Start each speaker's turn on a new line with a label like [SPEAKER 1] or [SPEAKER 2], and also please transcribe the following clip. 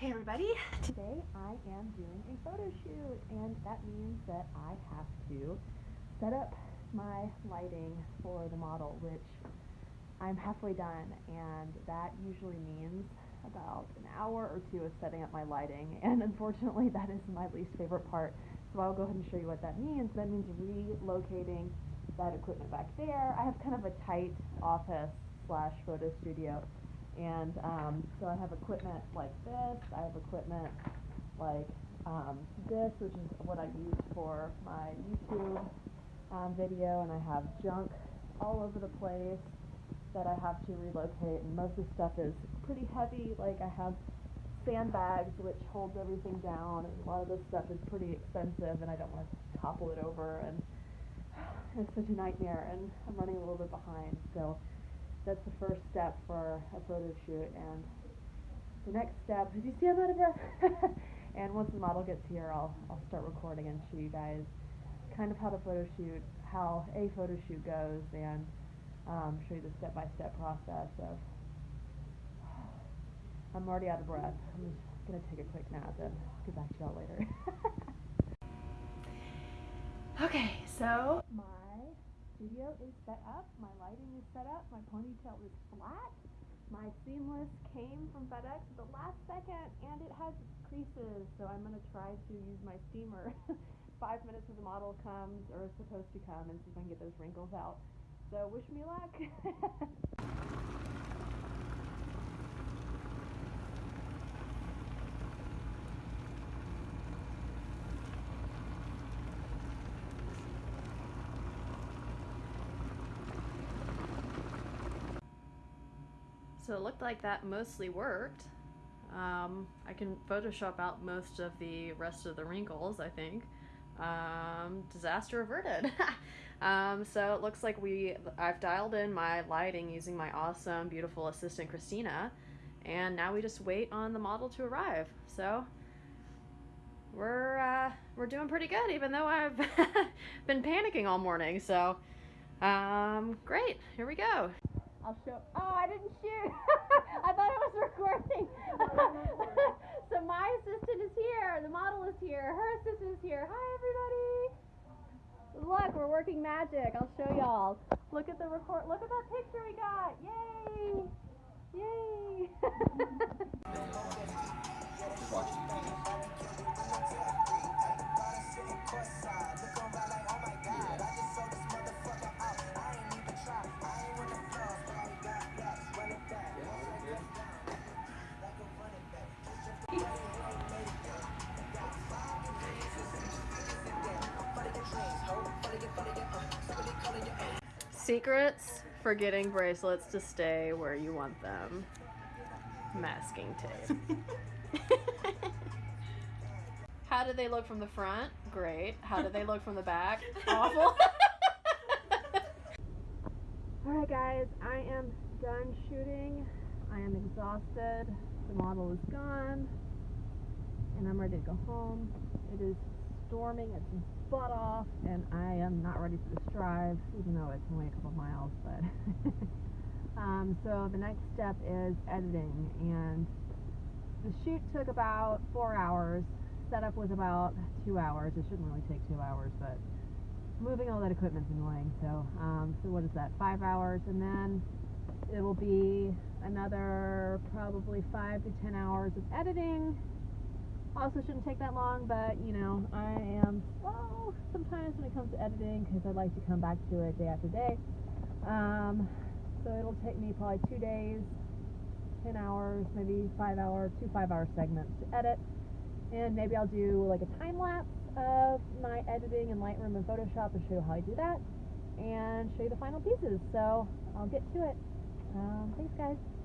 [SPEAKER 1] Hey everybody! Today I am doing a photo shoot and that means that I have to set up my lighting for the model which I'm halfway done and that usually means about an hour or two of setting up my lighting and unfortunately that is my least favorite part so I'll go ahead and show you what that means. That means relocating that equipment back there. I have kind of a tight office slash photo studio and um, so I have equipment like this, I have equipment like um, this, which is what I use for my YouTube um, video, and I have junk all over the place that I have to relocate, and most of the stuff is pretty heavy, like I have sandbags which holds everything down, and a lot of this stuff is pretty expensive, and I don't want to topple it over, and it's such a nightmare, and I'm running a little bit behind, so that's the first step for a photo shoot and the next step is you see I'm out of breath and once the model gets here I'll, I'll start recording and show you guys kind of how the photo shoot how a photo shoot goes and um, show you the step-by-step process of I'm already out of breath. I'm just gonna take a quick nap and get back to y'all later. Okay so my studio is set up, my lighting is set up, my ponytail is flat, my seamless came from FedEx at the last second and it has creases, so I'm going to try to use my steamer five minutes before the model comes or is supposed to come and see if I can get those wrinkles out. So wish me luck. So it looked like that mostly worked. Um, I can Photoshop out most of the rest of the wrinkles, I think. Um, disaster averted. um, so it looks like we I've dialed in my lighting using my awesome, beautiful assistant Christina, and now we just wait on the model to arrive. So we're uh, we're doing pretty good, even though I've been panicking all morning. So um, great, here we go. I'll show. Oh, I didn't shoot. I thought it was recording. so my assistant is here. The model is here. Her assistant is here. Hi, everybody. Look, we're working magic. I'll show y'all. Look at the record. Look at that picture we got. Yay! Yay! Secrets for getting bracelets to stay where you want them. Masking tape. How do they look from the front? Great. How do they look from the back? Awful. Alright guys, I am done shooting. I am exhausted. The model is gone. And I'm ready to go home. It is storming its butt off. And I am not ready for this drive even though it's only a couple miles but um, so the next step is editing. And the shoot took about four hours. Setup was about two hours. It shouldn't really take two hours but moving all that equipment's annoying. So um, so what is that? Five hours. And then it will be another probably five to ten hours of editing also shouldn't take that long, but you know, I am slow sometimes when it comes to editing because I like to come back to it day after day. Um, so it'll take me probably two days, 10 hours, maybe five hour, two five hour segments to edit. And maybe I'll do like a time lapse of my editing in Lightroom and Photoshop and show you how I do that and show you the final pieces. So I'll get to it. Um, thanks guys.